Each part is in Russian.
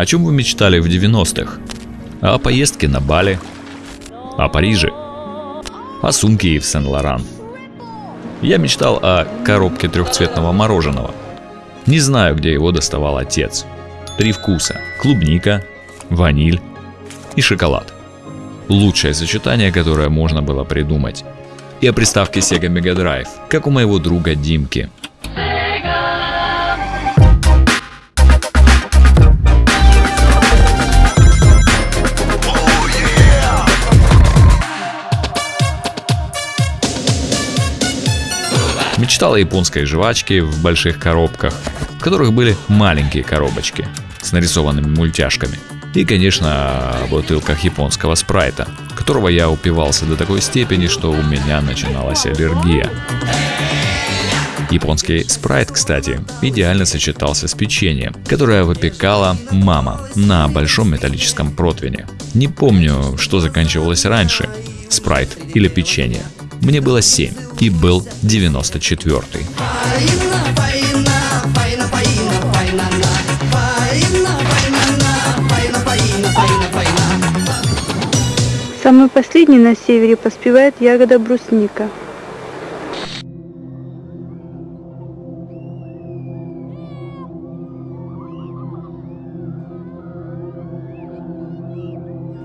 О чем вы мечтали в 90-х? О поездке на Бали? О Париже? О сумке в Сен-Лоран? Я мечтал о коробке трехцветного мороженого. Не знаю, где его доставал отец. Три вкуса – клубника, ваниль и шоколад. Лучшее сочетание, которое можно было придумать. И о приставке Sega Mega Drive, как у моего друга Димки – Мечтал о японской жвачке в больших коробках, в которых были маленькие коробочки с нарисованными мультяшками. И, конечно, о бутылках японского спрайта, которого я упивался до такой степени, что у меня начиналась аллергия. Японский спрайт, кстати, идеально сочетался с печеньем, которое выпекала мама на большом металлическом противне. Не помню, что заканчивалось раньше, спрайт или печенье. Мне было 7 и был 94-й. Самый последний на севере поспевает ягода брусника.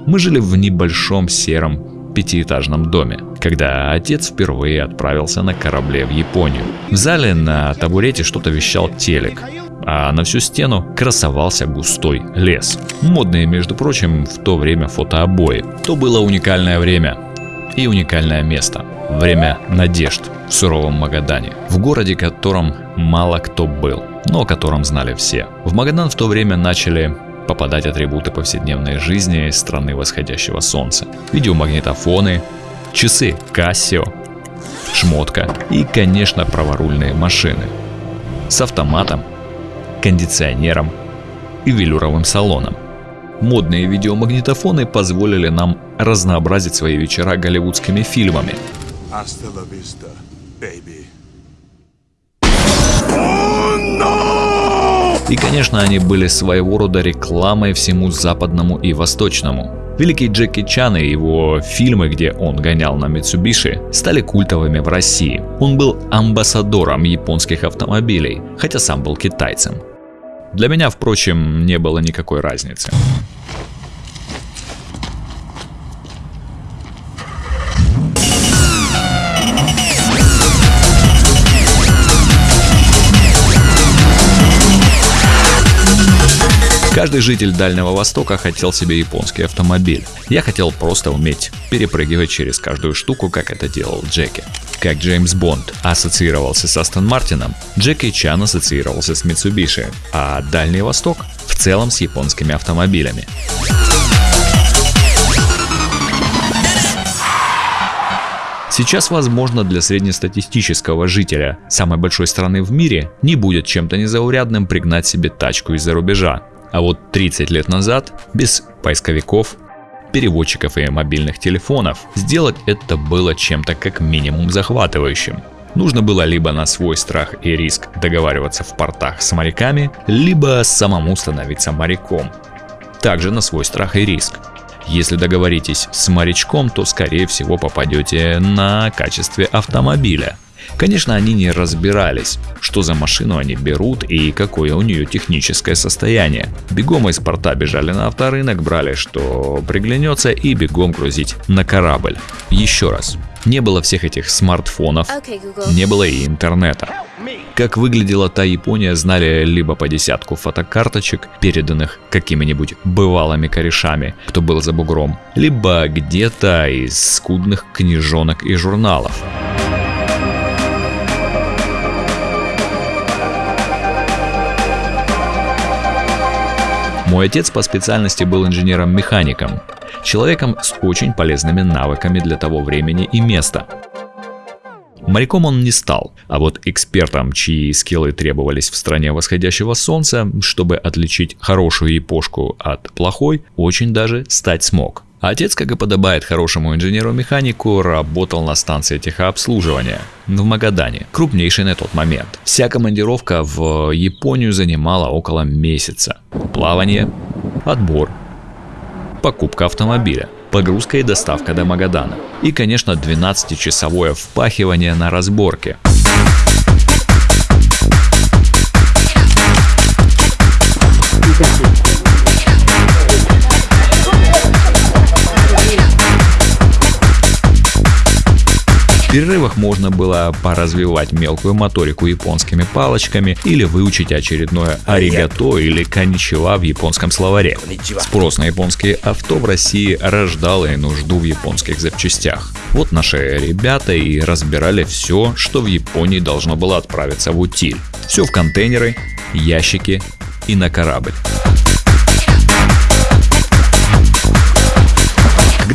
Мы жили в небольшом сером пятиэтажном доме, когда отец впервые отправился на корабле в Японию. В зале на табурете что-то вещал телек, а на всю стену красовался густой лес. Модные, между прочим, в то время фотообои. То было уникальное время и уникальное место. Время надежд в суровом Магадане, в городе, котором мало кто был, но о котором знали все. В Магадан в то время начали попадать атрибуты повседневной жизни страны восходящего солнца. Видеомагнитофоны, часы Casio, шмотка и, конечно, праворульные машины. С автоматом, кондиционером и велюровым салоном. Модные видеомагнитофоны позволили нам разнообразить свои вечера голливудскими фильмами. Hasta la vista, baby. И, конечно, они были своего рода рекламой всему западному и восточному. Великий Джеки Чан и его фильмы, где он гонял на Митсубиши, стали культовыми в России. Он был амбассадором японских автомобилей, хотя сам был китайцем. Для меня, впрочем, не было никакой разницы. Каждый житель Дальнего Востока хотел себе японский автомобиль. Я хотел просто уметь перепрыгивать через каждую штуку, как это делал Джеки. Как Джеймс Бонд ассоциировался с Астон Мартином, Джеки Чан ассоциировался с Mitsubishi, а Дальний Восток в целом с японскими автомобилями. Сейчас, возможно, для среднестатистического жителя самой большой страны в мире не будет чем-то незаурядным пригнать себе тачку из-за рубежа. А вот 30 лет назад, без поисковиков, переводчиков и мобильных телефонов, сделать это было чем-то как минимум захватывающим. Нужно было либо на свой страх и риск договариваться в портах с моряками, либо самому становиться моряком. Также на свой страх и риск. Если договоритесь с морячком, то скорее всего попадете на качестве автомобиля – Конечно, они не разбирались, что за машину они берут и какое у нее техническое состояние. Бегом из порта бежали на авторынок, брали что приглянется и бегом грузить на корабль. Еще раз, не было всех этих смартфонов, не было и интернета. Как выглядела та Япония, знали либо по десятку фотокарточек, переданных какими-нибудь бывалыми корешами, кто был за бугром, либо где-то из скудных книжонок и журналов. Мой отец по специальности был инженером-механиком, человеком с очень полезными навыками для того времени и места. Моряком он не стал, а вот экспертом, чьи скиллы требовались в стране восходящего солнца, чтобы отличить хорошую япошку от плохой, очень даже стать смог. Отец, как и подобает хорошему инженеру-механику, работал на станции техобслуживания в Магадане, крупнейшей на тот момент. Вся командировка в Японию занимала около месяца. Плавание, отбор, покупка автомобиля, погрузка и доставка до Магадана. И, конечно, 12-часовое впахивание на разборке. Перерывах можно было поразвивать мелкую моторику японскими палочками или выучить очередное аригато или каничева в японском словаре. Спрос на японские авто в России рождал и нужду в японских запчастях. Вот наши ребята и разбирали все, что в Японии должно было отправиться в утиль. Все в контейнеры, ящики и на корабль.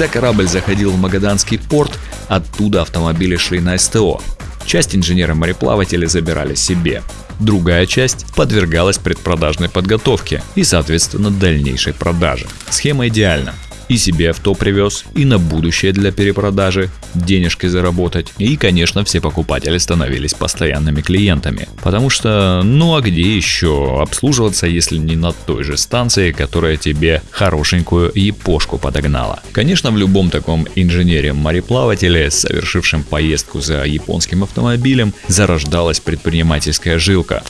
Когда корабль заходил в Магаданский порт, оттуда автомобили шли на СТО. Часть инженеры-мореплаватели забирали себе. Другая часть подвергалась предпродажной подготовке и, соответственно, дальнейшей продаже. Схема идеальна и себе авто привез, и на будущее для перепродажи, денежки заработать. И, конечно, все покупатели становились постоянными клиентами. Потому что, ну а где еще обслуживаться, если не на той же станции, которая тебе хорошенькую япошку подогнала. Конечно, в любом таком инженере-мореплавателе, совершившем поездку за японским автомобилем, зарождалась предпринимательская жилка.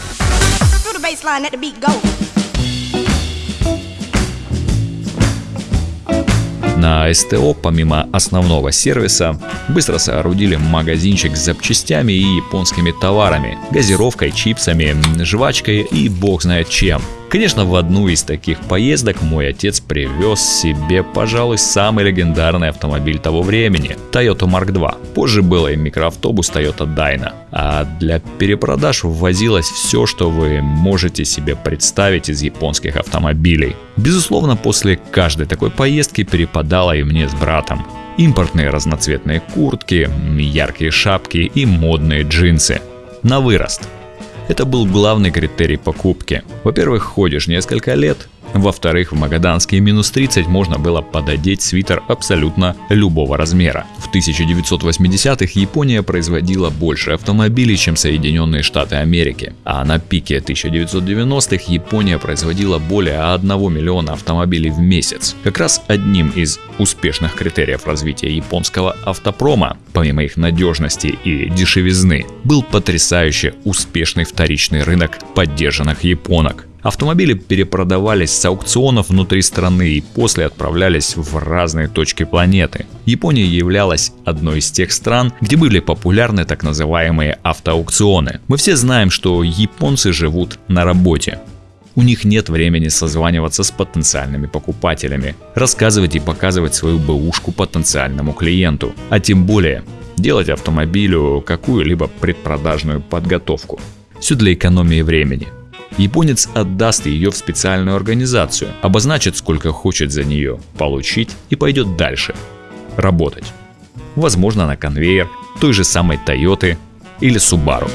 На СТО, помимо основного сервиса, быстро соорудили магазинчик с запчастями и японскими товарами, газировкой, чипсами, жвачкой и бог знает чем – Конечно, в одну из таких поездок мой отец привез себе, пожалуй, самый легендарный автомобиль того времени – Toyota Mark II. Позже был и микроавтобус Toyota Dyna. А для перепродаж ввозилось все, что вы можете себе представить из японских автомобилей. Безусловно, после каждой такой поездки перепадало и мне с братом. Импортные разноцветные куртки, яркие шапки и модные джинсы. На вырост – это был главный критерий покупки. Во-первых, ходишь несколько лет, во-вторых, в магаданские минус 30 можно было пододеть свитер абсолютно любого размера. В 1980-х Япония производила больше автомобилей, чем Соединенные Штаты Америки. А на пике 1990-х Япония производила более 1 миллиона автомобилей в месяц. Как раз одним из успешных критериев развития японского автопрома, помимо их надежности и дешевизны, был потрясающе успешный вторичный рынок поддержанных японок. Автомобили перепродавались с аукционов внутри страны и после отправлялись в разные точки планеты. Япония являлась одной из тех стран, где были популярны так называемые автоаукционы. Мы все знаем, что японцы живут на работе. У них нет времени созваниваться с потенциальными покупателями, рассказывать и показывать свою бэушку потенциальному клиенту, а тем более делать автомобилю какую-либо предпродажную подготовку. Все для экономии времени – Японец отдаст ее в специальную организацию, обозначит сколько хочет за нее получить и пойдет дальше. Работать. Возможно на конвейер той же самой Toyota или Subaru.